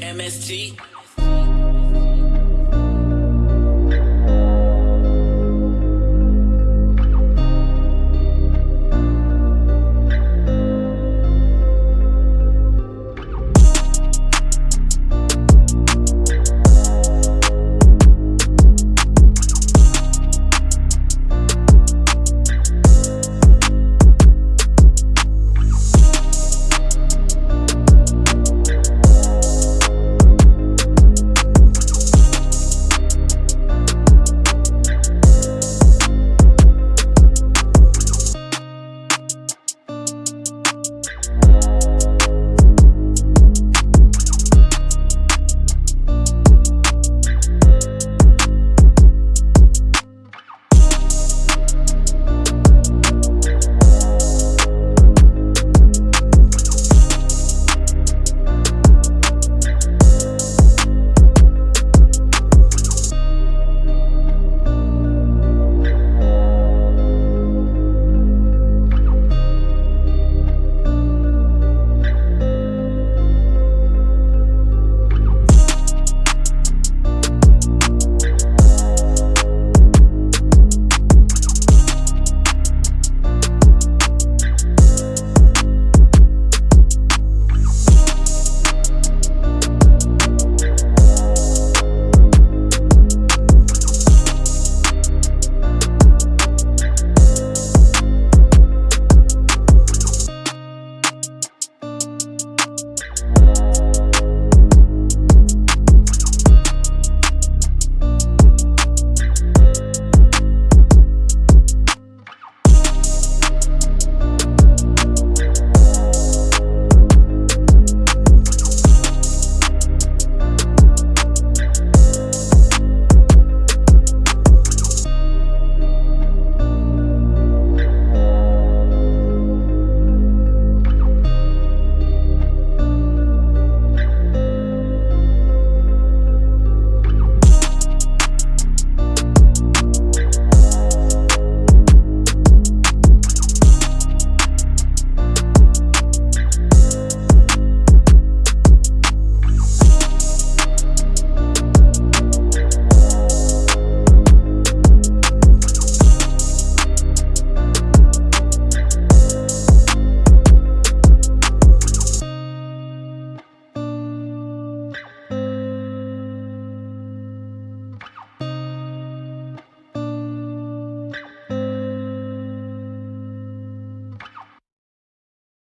MST.